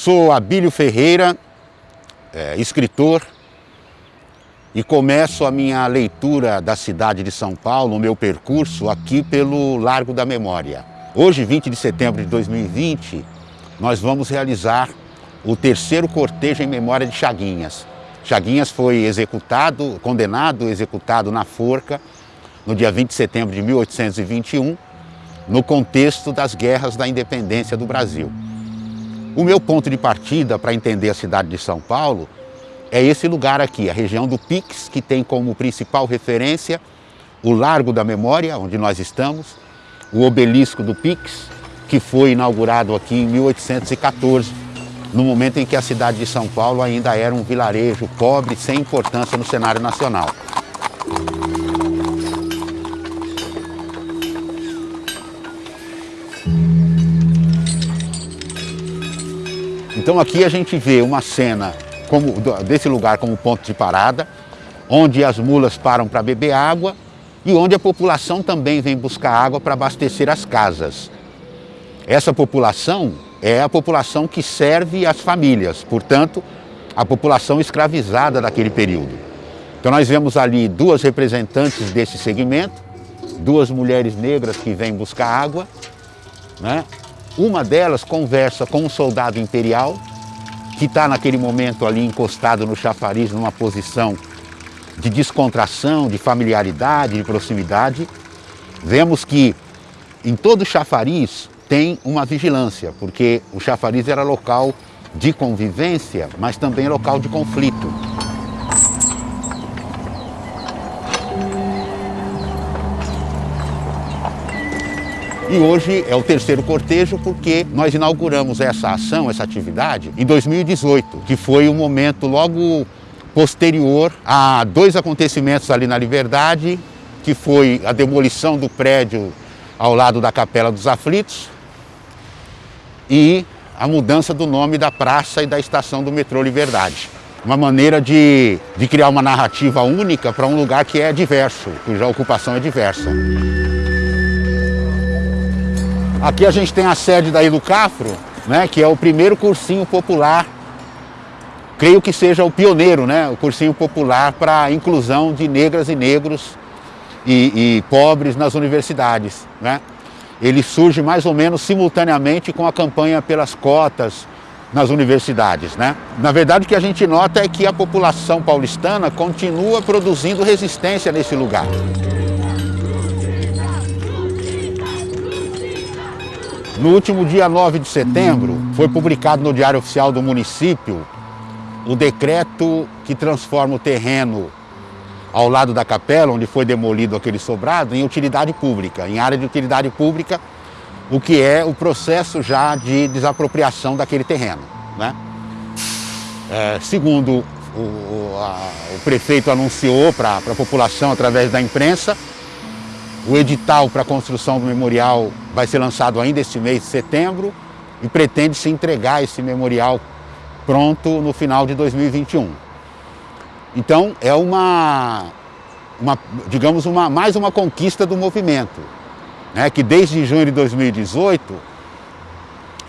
Sou Abílio Ferreira, é, escritor, e começo a minha leitura da cidade de São Paulo, o meu percurso, aqui pelo Largo da Memória. Hoje, 20 de setembro de 2020, nós vamos realizar o terceiro cortejo em memória de Chaguinhas. Chaguinhas foi executado, condenado, executado na forca no dia 20 de setembro de 1821, no contexto das guerras da independência do Brasil. O meu ponto de partida para entender a cidade de São Paulo é esse lugar aqui, a região do Pix, que tem como principal referência o Largo da Memória, onde nós estamos, o obelisco do Pix, que foi inaugurado aqui em 1814, no momento em que a cidade de São Paulo ainda era um vilarejo pobre, sem importância no cenário nacional. Então aqui a gente vê uma cena como, desse lugar como ponto de parada, onde as mulas param para beber água e onde a população também vem buscar água para abastecer as casas. Essa população é a população que serve as famílias, portanto, a população escravizada daquele período. Então nós vemos ali duas representantes desse segmento, duas mulheres negras que vêm buscar água, né? Uma delas conversa com um soldado imperial que está naquele momento ali encostado no chafariz numa posição de descontração, de familiaridade, de proximidade. Vemos que em todo chafariz tem uma vigilância, porque o chafariz era local de convivência, mas também local de conflito. E hoje é o terceiro cortejo porque nós inauguramos essa ação, essa atividade, em 2018, que foi um momento logo posterior a dois acontecimentos ali na Liberdade, que foi a demolição do prédio ao lado da Capela dos Aflitos e a mudança do nome da praça e da estação do metrô Liberdade. Uma maneira de, de criar uma narrativa única para um lugar que é diverso, cuja ocupação é diversa. Aqui a gente tem a sede da Educafro, né, que é o primeiro cursinho popular, creio que seja o pioneiro, né, o cursinho popular para a inclusão de negras e negros e, e pobres nas universidades. Né? Ele surge mais ou menos simultaneamente com a campanha pelas cotas nas universidades. Né? Na verdade, o que a gente nota é que a população paulistana continua produzindo resistência nesse lugar. No último dia 9 de setembro, foi publicado no Diário Oficial do município o decreto que transforma o terreno ao lado da capela, onde foi demolido aquele sobrado, em utilidade pública, em área de utilidade pública, o que é o processo já de desapropriação daquele terreno. Né? É, segundo o, o, a, o prefeito anunciou para a população através da imprensa, o edital para a construção do memorial vai ser lançado ainda este mês de setembro e pretende-se entregar esse memorial pronto no final de 2021. Então é uma, uma digamos, uma, mais uma conquista do movimento, né, que desde junho de 2018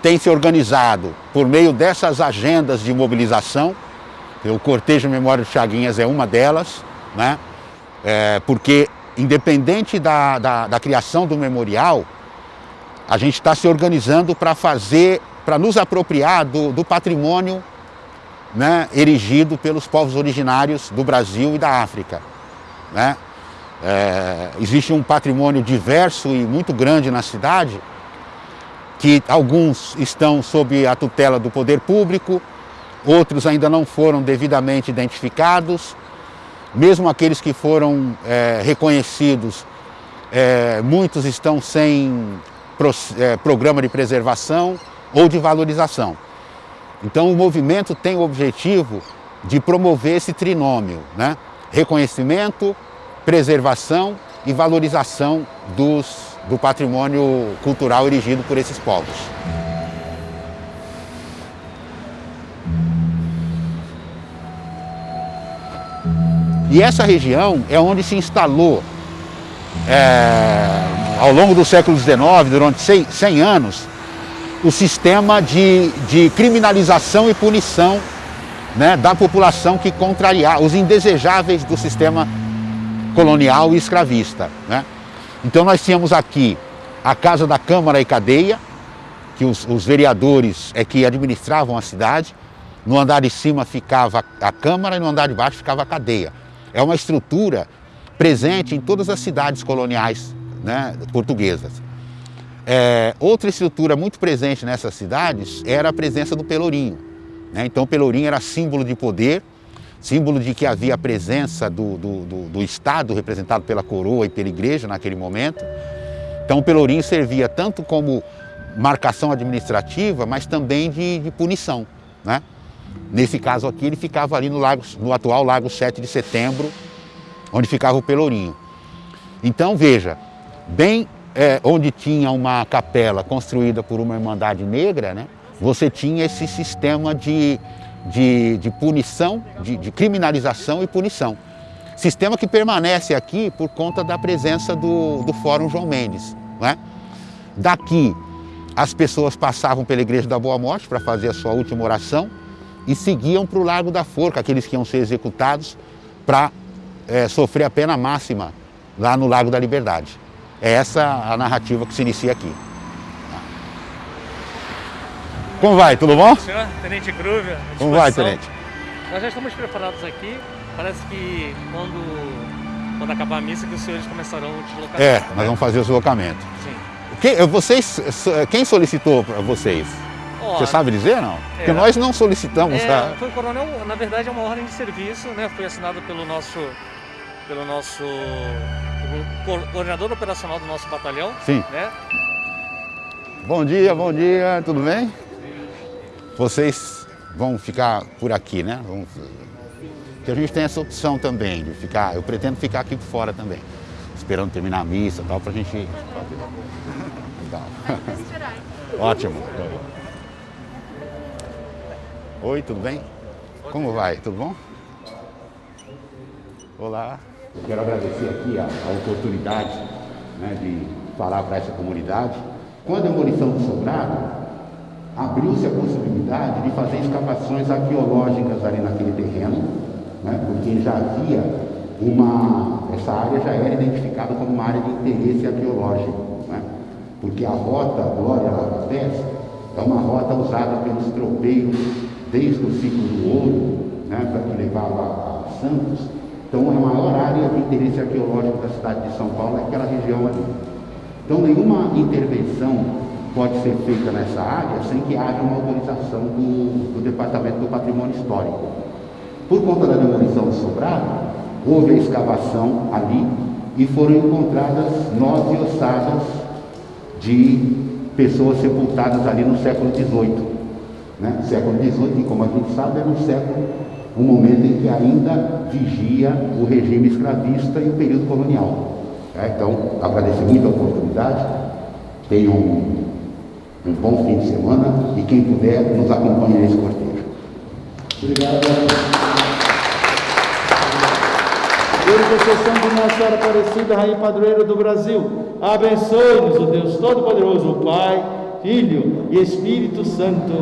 tem se organizado por meio dessas agendas de mobilização, o Cortejo Memória de Chaguinhas é uma delas, né, é, porque independente da, da, da criação do memorial, a gente está se organizando para fazer, para nos apropriar do, do patrimônio né, erigido pelos povos originários do Brasil e da África. Né? É, existe um patrimônio diverso e muito grande na cidade, que alguns estão sob a tutela do poder público, outros ainda não foram devidamente identificados, mesmo aqueles que foram é, reconhecidos, é, muitos estão sem pro, é, programa de preservação ou de valorização. Então o movimento tem o objetivo de promover esse trinômio, né? reconhecimento, preservação e valorização dos, do patrimônio cultural erigido por esses povos. E essa região é onde se instalou, é, ao longo do século XIX, durante 100, 100 anos, o sistema de, de criminalização e punição né, da população que contrariar os indesejáveis do sistema colonial e escravista. Né? Então nós tínhamos aqui a Casa da Câmara e Cadeia, que os, os vereadores é que administravam a cidade, no andar de cima ficava a Câmara e no andar de baixo ficava a cadeia. É uma estrutura presente em todas as cidades coloniais né, portuguesas. É, outra estrutura muito presente nessas cidades era a presença do pelourinho. Né? Então o pelourinho era símbolo de poder, símbolo de que havia a presença do, do, do, do Estado representado pela coroa e pela igreja naquele momento. Então o pelourinho servia tanto como marcação administrativa, mas também de, de punição. Né? Nesse caso aqui, ele ficava ali no, lago, no atual Lago 7 de Setembro, onde ficava o Pelourinho. Então, veja, bem é, onde tinha uma capela construída por uma Irmandade Negra, né, você tinha esse sistema de, de, de punição, de, de, criminalização e punição. Sistema que permanece aqui por conta da presença do, do Fórum João Mendes. Né? Daqui, as pessoas passavam pela Igreja da Boa Morte para fazer a sua última oração, e seguiam para o Largo da Forca, aqueles que iam ser executados para é, sofrer a pena máxima lá no Lago da Liberdade. É essa a narrativa que se inicia aqui. Como vai? Tudo bom? Senhor, Tenente Groove. Como vai, Tenente? Nós já estamos preparados aqui. Parece que quando, quando acabar a missa que os senhores começarão o deslocamento. É, nós vamos fazer o deslocamento. Sim. Quem, vocês, quem solicitou para vocês? Você sabe dizer, não? Porque é, nós não solicitamos. É, a... Foi o coronel, na verdade, é uma ordem de serviço, né? Foi assinada pelo nosso, pelo nosso coordenador operacional do nosso batalhão. Sim. Né? Bom dia, bom dia, tudo bem? Vocês vão ficar por aqui, né? Vamos... Porque a gente tem essa opção também de ficar, eu pretendo ficar aqui por fora também, esperando terminar a missa e tal, pra gente... Legal. Ótimo. Oi, tudo bem? Como vai? Tudo bom? Olá. Eu quero agradecer aqui a, a oportunidade né, de falar para essa comunidade. Com a demolição do sobrado, abriu-se a possibilidade de fazer escavações arqueológicas ali naquele terreno, né, porque já havia uma. Essa área já era identificada como uma área de interesse arqueológico, né, porque a rota Glória Lava é uma rota usada pelos tropeiros desde o ciclo do ouro, né, que levava a Santos. Então, a maior área de interesse arqueológico da cidade de São Paulo é aquela região ali. Então, nenhuma intervenção pode ser feita nessa área sem que haja uma autorização do, do Departamento do Patrimônio Histórico. Por conta da demolição do sobrado, houve a escavação ali e foram encontradas nove ossadas de pessoas sepultadas ali no século XVIII. Né? Século XVIII, como a gente sabe, era um século, um momento em que ainda vigia o regime escravista e o período colonial. Né? Então, agradeço muito a oportunidade, tenham um, um bom fim de semana e quem puder nos acompanhe nesse cortejo. Obrigado. intercessão de Nossa Senhora Aparecida, Rainha Padroeira do Brasil, abençoe-nos o Deus Todo-Poderoso, o Pai, Filho e Espírito Santo.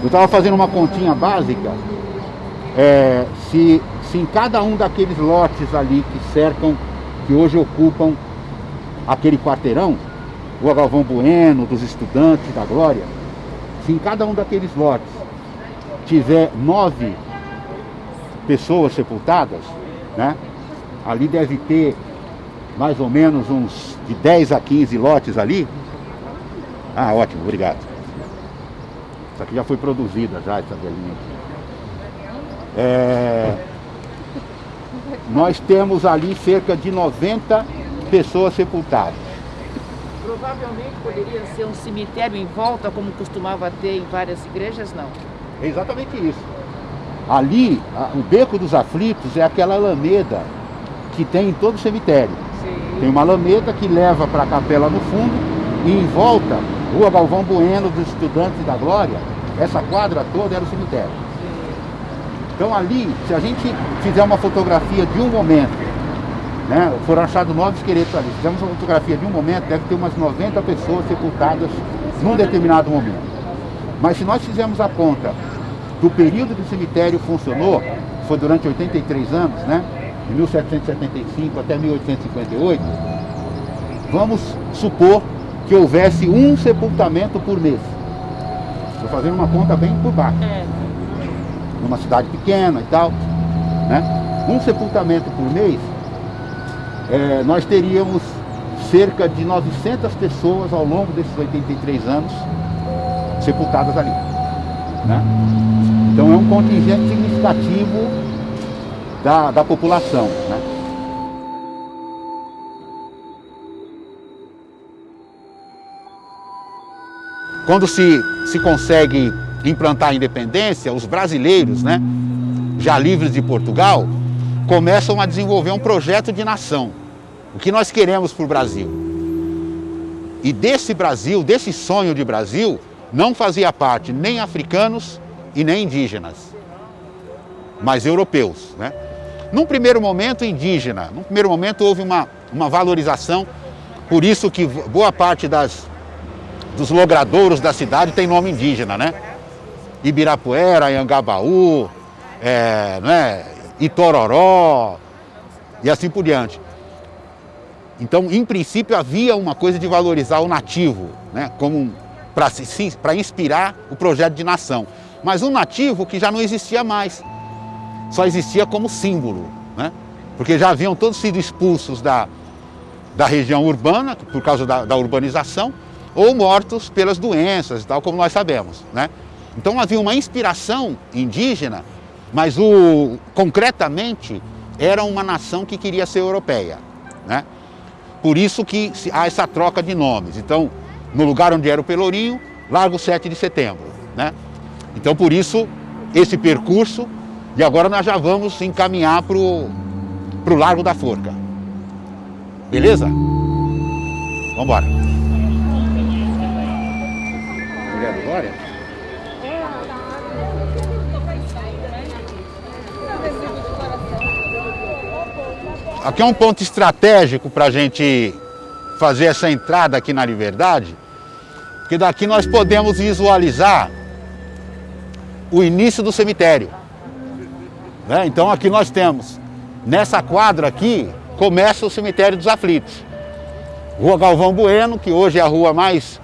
Eu estava fazendo uma continha básica, é, se, se em cada um daqueles lotes ali que cercam, que hoje ocupam aquele quarteirão, o Galvão Bueno, dos estudantes da Glória, se em cada um daqueles lotes tiver nove pessoas sepultadas, né? ali deve ter mais ou menos uns de 10 a 15 lotes ali. Ah, ótimo, obrigado. Isso aqui já foi produzida já, essa velhinha aqui. É... Nós temos ali cerca de 90 pessoas sepultadas. Provavelmente poderia ser um cemitério em volta, como costumava ter em várias igrejas, não? É exatamente isso. Ali, a, o Beco dos Aflitos é aquela alameda que tem em todo o cemitério. Sim. Tem uma alameda que leva para a capela no fundo e em volta, Rua Galvão Bueno dos Estudantes da Glória, essa quadra toda era o cemitério. Sim. Então ali, se a gente fizer uma fotografia de um momento, né, foram achados nove esqueletos ali, fizemos uma fotografia de um momento, deve ter umas 90 pessoas sepultadas num determinado momento. Mas se nós fizermos a conta do período que o cemitério funcionou, foi durante 83 anos, né, de 1775 até 1858, vamos supor que houvesse um sepultamento por mês. Estou fazendo uma conta bem por baixo. É. Numa cidade pequena e tal. Né? Um sepultamento por mês, é, nós teríamos cerca de 900 pessoas ao longo desses 83 anos sepultadas ali. Né? Então é um contingente significativo da, da população. Né? Quando se, se consegue implantar a independência, os brasileiros, né, já livres de Portugal, começam a desenvolver um projeto de nação. O que nós queremos para o Brasil. E desse Brasil, desse sonho de Brasil, não fazia parte nem africanos e nem indígenas, mas europeus. Né? Num primeiro momento indígena, num primeiro momento houve uma, uma valorização, por isso que boa parte das dos logradouros da cidade tem nome indígena, né? Ibirapuera, Anhangabaú, é, né? Itororó e assim por diante. Então, em princípio, havia uma coisa de valorizar o nativo, né? Como para inspirar o projeto de nação. Mas um nativo que já não existia mais, só existia como símbolo, né? Porque já haviam todos sido expulsos da, da região urbana, por causa da, da urbanização, ou mortos pelas doenças, tal como nós sabemos. Né? Então havia uma inspiração indígena, mas o, concretamente era uma nação que queria ser europeia. Né? Por isso que há essa troca de nomes. Então, no lugar onde era o Pelourinho, Largo 7 de Setembro. Né? Então, por isso, esse percurso, e agora nós já vamos encaminhar para o Largo da Forca. Beleza? Vamos embora. mulher do Glória? Aqui é um ponto estratégico para a gente fazer essa entrada aqui na Liberdade, porque daqui nós podemos visualizar o início do cemitério. Né? Então aqui nós temos, nessa quadra aqui, começa o cemitério dos aflitos. Rua Galvão Bueno, que hoje é a rua mais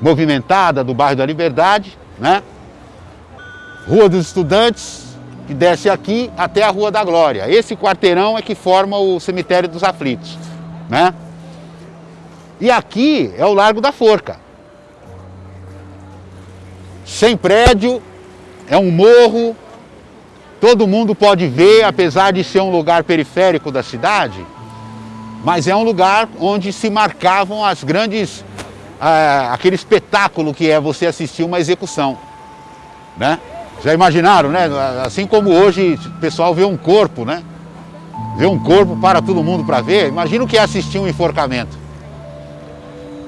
movimentada do bairro da Liberdade, né? Rua dos Estudantes, que desce aqui até a Rua da Glória. Esse quarteirão é que forma o cemitério dos aflitos, né? E aqui é o Largo da Forca. Sem prédio, é um morro, todo mundo pode ver, apesar de ser um lugar periférico da cidade, mas é um lugar onde se marcavam as grandes aquele espetáculo que é você assistir uma execução. Né? Já imaginaram, né? Assim como hoje o pessoal vê um corpo, né? Vê um corpo para todo mundo para ver, imagina o que é assistir um enforcamento.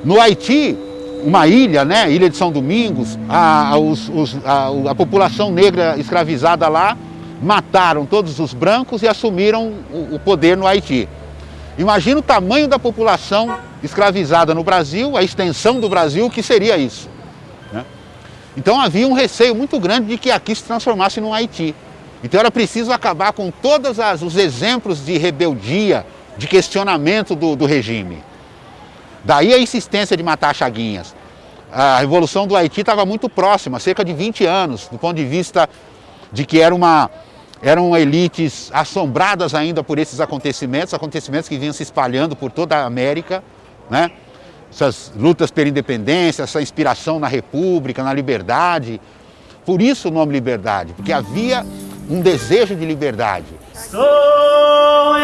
No Haiti, uma ilha, né? Ilha de São Domingos, a, os, os, a, a população negra escravizada lá mataram todos os brancos e assumiram o, o poder no Haiti. Imagina o tamanho da população escravizada no Brasil, a extensão do Brasil, que seria isso. Né? Então havia um receio muito grande de que aqui se transformasse num Haiti. Então era preciso acabar com todos os exemplos de rebeldia, de questionamento do, do regime. Daí a insistência de matar Chaguinhas. A Revolução do Haiti estava muito próxima, cerca de 20 anos, do ponto de vista de que era uma, eram elites assombradas ainda por esses acontecimentos, acontecimentos que vinham se espalhando por toda a América, né? essas lutas pela independência, essa inspiração na república, na liberdade. Por isso o nome liberdade, porque havia um desejo de liberdade. Estou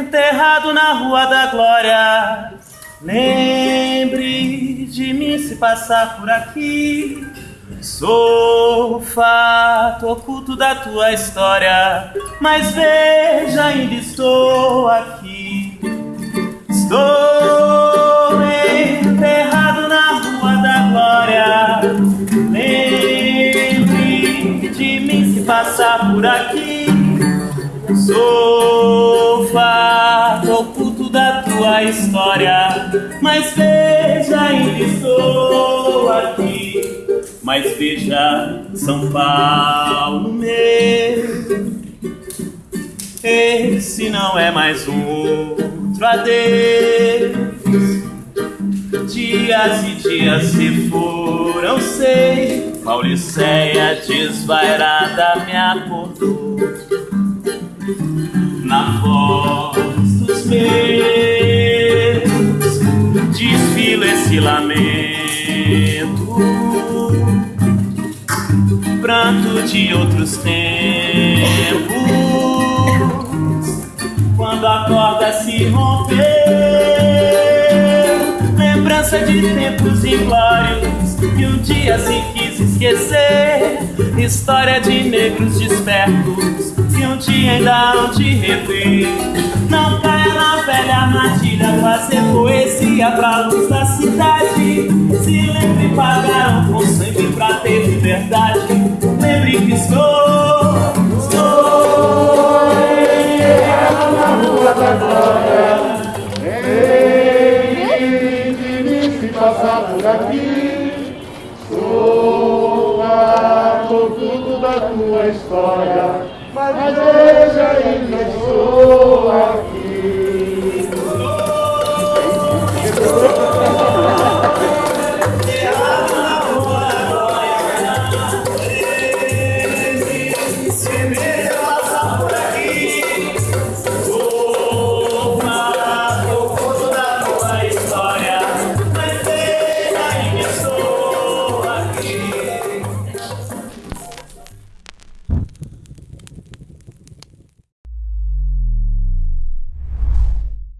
enterrado na Rua da Glória, lembre de mim se passar por aqui. Sou fato oculto da tua história, mas veja, ainda estou aqui. Estou enterrado na rua da glória. Lembre de mim se passar por aqui. Sou fato história, mas veja, ainda estou aqui. Mas veja, São Paulo meu. Esse não é mais um outro adeus. Dias e dias se foram, sei. Pauliceia desvairada me acordou. Na voz De outros tempos quando a corda se rompeu. Lembrança de tempos inglórios que um dia se quis esquecer. História de negros despertos que um dia ainda hão de rever. Não caia na velha armadilha, fazer poesia pra luz da cidade. Se lembre, pagaram com sangue pra ter liberdade. Que estou, estou na rua da glória. Ei, se passar por aqui, sou o tudo da tua história, mas veja, ainda estou